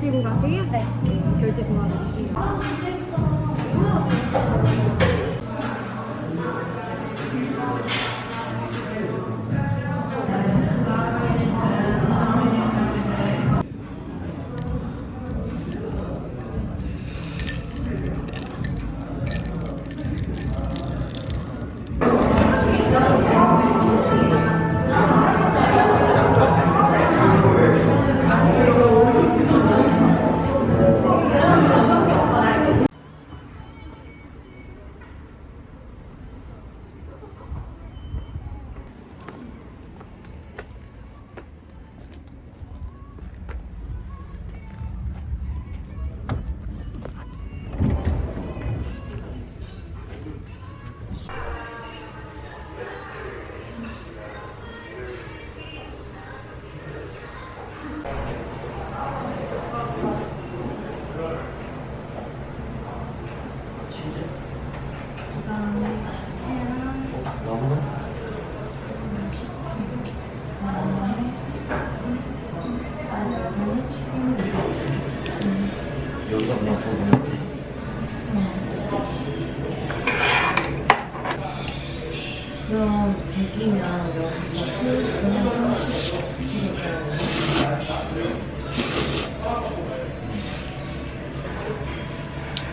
드시고 가세요. 네. 네, 결제 도와드릴게요.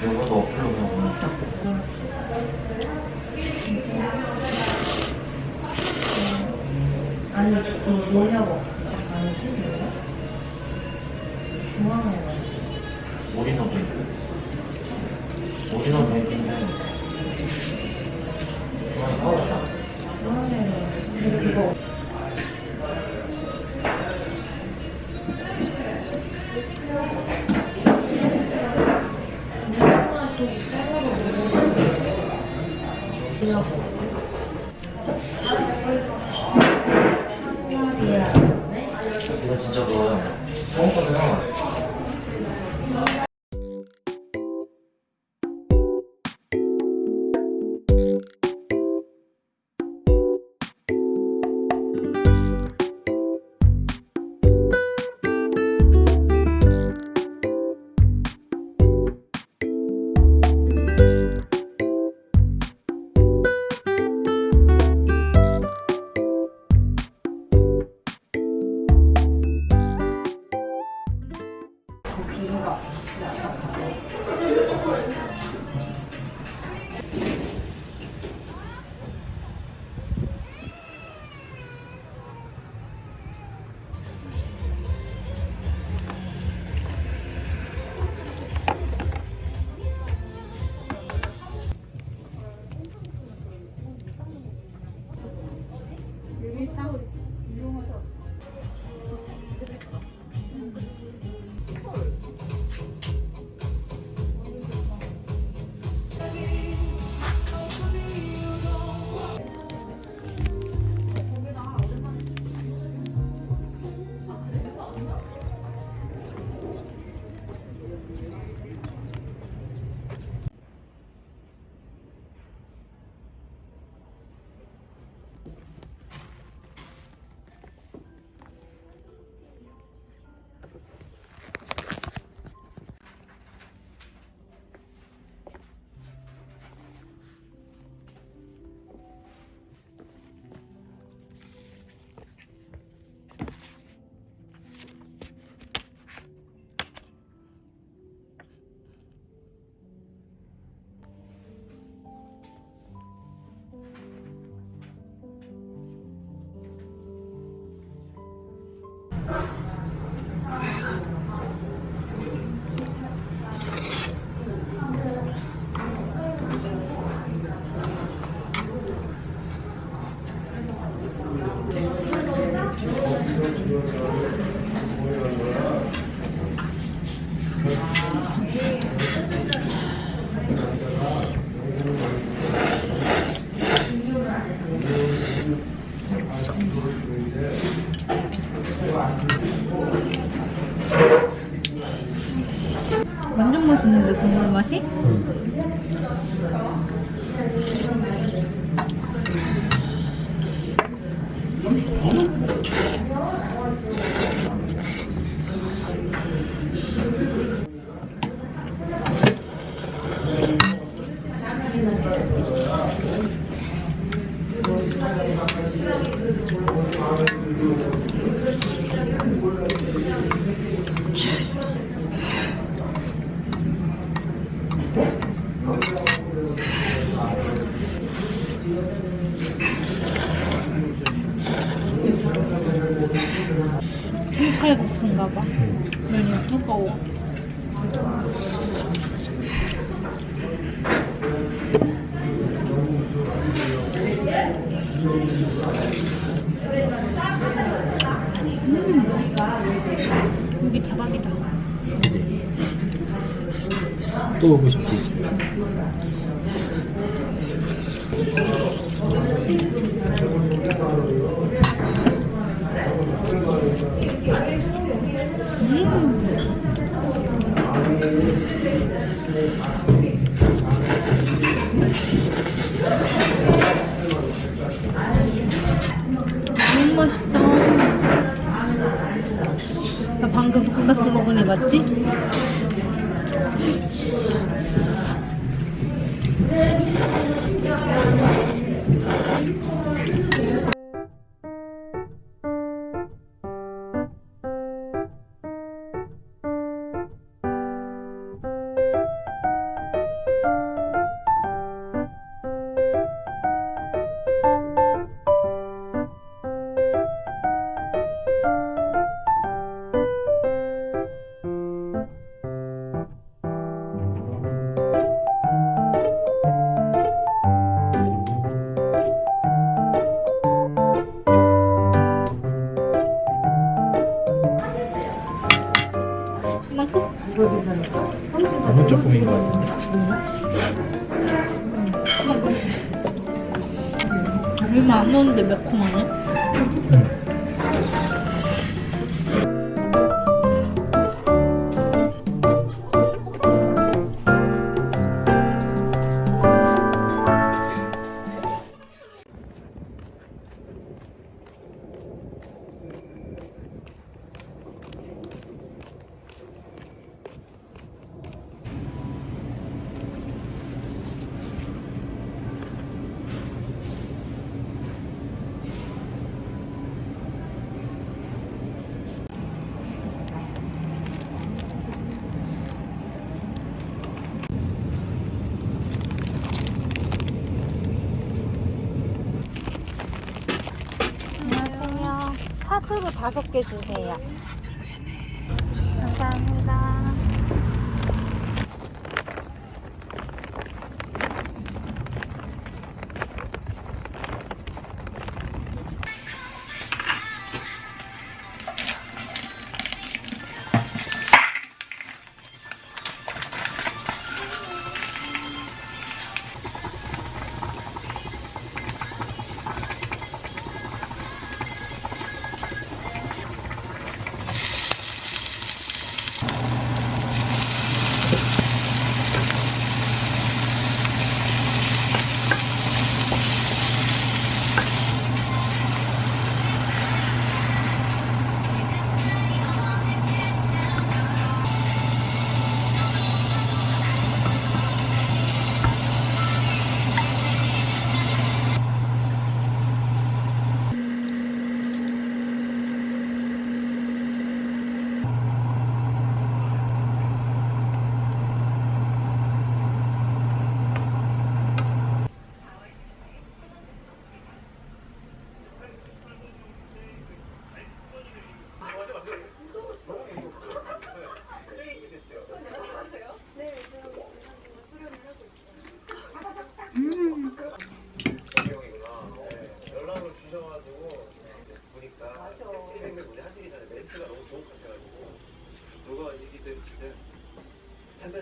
여기가 어플로 그냥 보면 아니, 그 뭐냐고. 아니? 중앙에 가 올인원 뱅 국물 맛이? 칼국 수인가 봐. 면이 두꺼워. 음. 여기 대박이다. 또 오고 싶지? 방금 돈가스 먹은 애 맞지? 넣었는데 매콤하네? 응. 팥으로 다섯 개 주세요.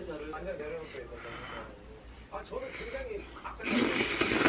템페처를 당장 내려놓고 있었던 아 저는 굉장히 악착같이